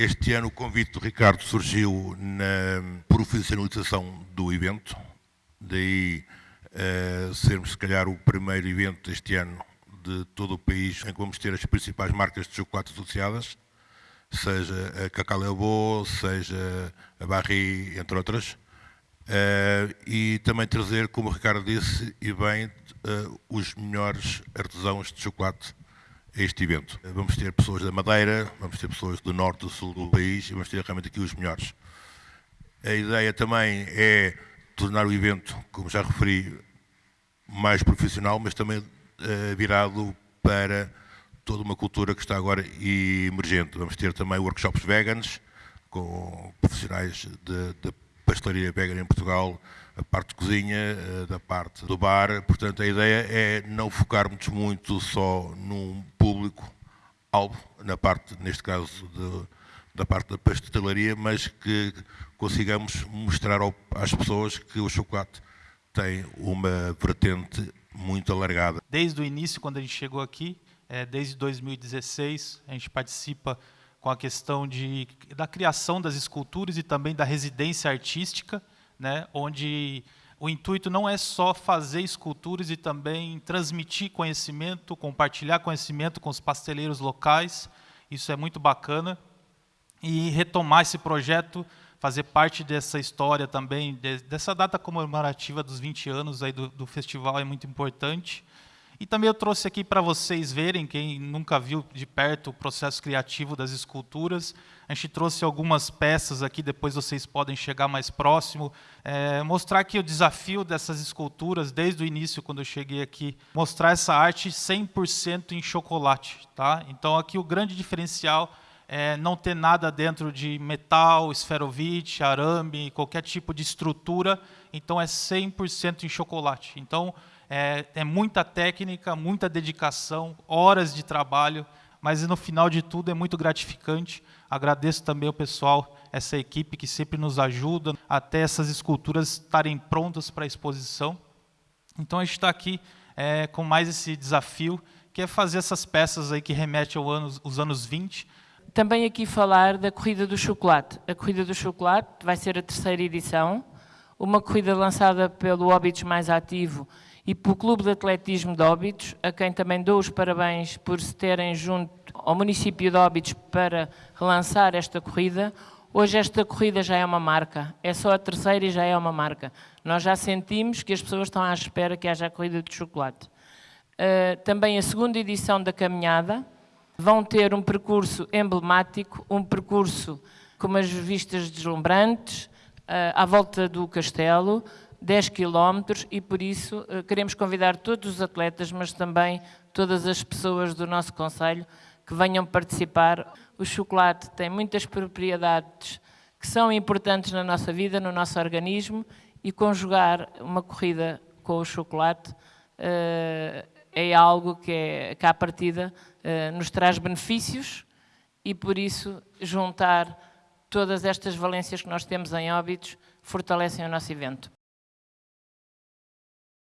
Este ano o convite do Ricardo surgiu na profissionalização do evento, daí uh, sermos se calhar o primeiro evento este ano de todo o país em que vamos ter as principais marcas de chocolate associadas, seja a Cacalebo, seja a Barry, entre outras. Uh, e também trazer, como o Ricardo disse, e bem, uh, os melhores artesãos de chocolate este evento. Vamos ter pessoas da Madeira, vamos ter pessoas do norte, do sul do país vamos ter realmente aqui os melhores. A ideia também é tornar o evento, como já referi, mais profissional, mas também uh, virado para toda uma cultura que está agora emergente. Vamos ter também workshops veganos, com profissionais de pastelaria vegan em Portugal, a parte de cozinha, eh, da parte do bar. Portanto, a ideia é não focarmos muito só num público-alvo, na parte, neste caso, de, da parte da pastelaria, mas que consigamos mostrar ao, às pessoas que o chocolate tem uma vertente muito alargada. Desde o início, quando a gente chegou aqui, é, desde 2016, a gente participa com a questão de, da criação das esculturas e também da residência artística, né, onde o intuito não é só fazer esculturas e também transmitir conhecimento, compartilhar conhecimento com os pasteleiros locais, isso é muito bacana, e retomar esse projeto, fazer parte dessa história também, dessa data comemorativa dos 20 anos aí do, do festival é muito importante, e também eu trouxe aqui para vocês verem, quem nunca viu de perto o processo criativo das esculturas, a gente trouxe algumas peças aqui, depois vocês podem chegar mais próximo, é, mostrar aqui o desafio dessas esculturas, desde o início, quando eu cheguei aqui, mostrar essa arte 100% em chocolate. Tá? Então aqui o grande diferencial é não ter nada dentro de metal, esferovite, arame, qualquer tipo de estrutura, então é 100% em chocolate. Então, é, é muita técnica, muita dedicação, horas de trabalho, mas no final de tudo é muito gratificante. Agradeço também ao pessoal, essa equipe que sempre nos ajuda até essas esculturas estarem prontas para a exposição. Então a gente está aqui é, com mais esse desafio, que é fazer essas peças aí que remetem aos anos, os anos 20. Também aqui falar da Corrida do Chocolate. A Corrida do Chocolate vai ser a terceira edição, uma corrida lançada pelo Óbitos Mais Ativo e pelo Clube de Atletismo de Óbidos, a quem também dou os parabéns por se terem junto ao município de Óbidos para relançar esta corrida. Hoje esta corrida já é uma marca, é só a terceira e já é uma marca. Nós já sentimos que as pessoas estão à espera que haja a corrida de chocolate. Uh, também a segunda edição da caminhada, vão ter um percurso emblemático, um percurso com umas vistas deslumbrantes, uh, à volta do castelo, 10 quilómetros e por isso eh, queremos convidar todos os atletas, mas também todas as pessoas do nosso Conselho que venham participar. O chocolate tem muitas propriedades que são importantes na nossa vida, no nosso organismo e conjugar uma corrida com o chocolate uh, é algo que, é, que à partida uh, nos traz benefícios e por isso juntar todas estas valências que nós temos em óbitos fortalecem o nosso evento.